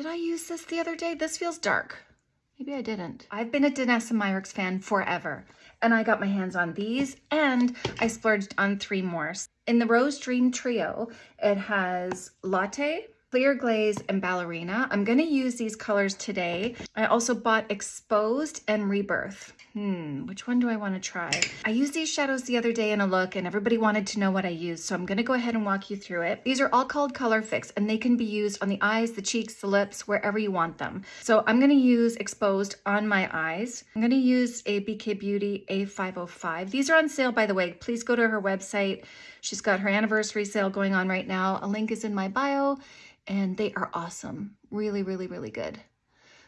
Did I use this the other day? This feels dark. Maybe I didn't. I've been a Danessa Myricks fan forever, and I got my hands on these, and I splurged on three more. In the Rose Dream Trio, it has Latte, Clear Glaze, and Ballerina. I'm gonna use these colors today. I also bought Exposed and Rebirth. Hmm, which one do I wanna try? I used these shadows the other day in a look and everybody wanted to know what I used, so I'm gonna go ahead and walk you through it. These are all called Color Fix and they can be used on the eyes, the cheeks, the lips, wherever you want them. So I'm gonna use Exposed on my eyes. I'm gonna use a BK Beauty A505. These are on sale, by the way. Please go to her website. She's got her anniversary sale going on right now. A link is in my bio and they are awesome. Really, really, really good.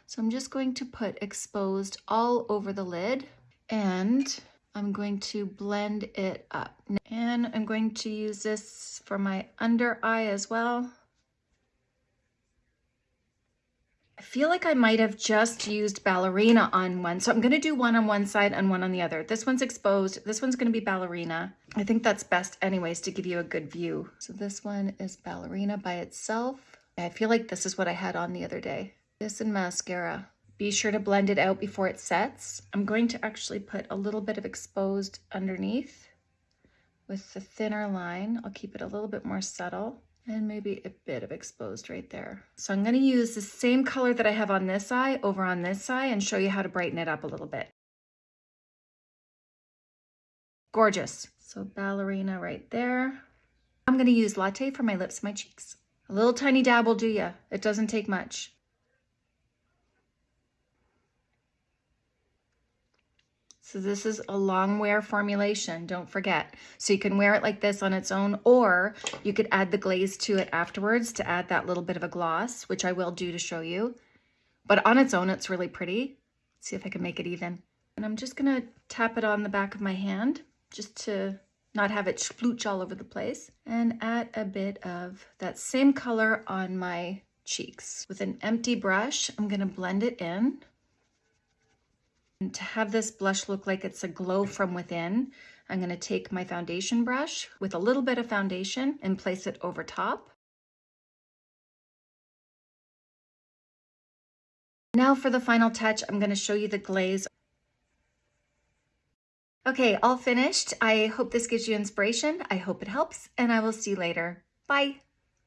So I'm just going to put exposed all over the lid and I'm going to blend it up. And I'm going to use this for my under eye as well. I feel like I might have just used ballerina on one. So I'm gonna do one on one side and one on the other. This one's exposed, this one's gonna be ballerina. I think that's best anyways to give you a good view. So this one is ballerina by itself. I feel like this is what I had on the other day. This and mascara. Be sure to blend it out before it sets. I'm going to actually put a little bit of exposed underneath with the thinner line. I'll keep it a little bit more subtle and maybe a bit of exposed right there. So I'm gonna use the same color that I have on this eye over on this eye and show you how to brighten it up a little bit. Gorgeous. So ballerina right there. I'm gonna use latte for my lips and my cheeks. A little tiny dab will do ya. It doesn't take much. So this is a long wear formulation, don't forget. So you can wear it like this on its own, or you could add the glaze to it afterwards to add that little bit of a gloss, which I will do to show you. But on its own, it's really pretty. Let's see if I can make it even. And I'm just gonna tap it on the back of my hand just to not have it splooch all over the place. And add a bit of that same color on my cheeks. With an empty brush, I'm gonna blend it in. And to have this blush look like it's a glow from within, I'm gonna take my foundation brush with a little bit of foundation and place it over top. Now for the final touch, I'm gonna show you the glaze. Okay, all finished. I hope this gives you inspiration. I hope it helps, and I will see you later. Bye.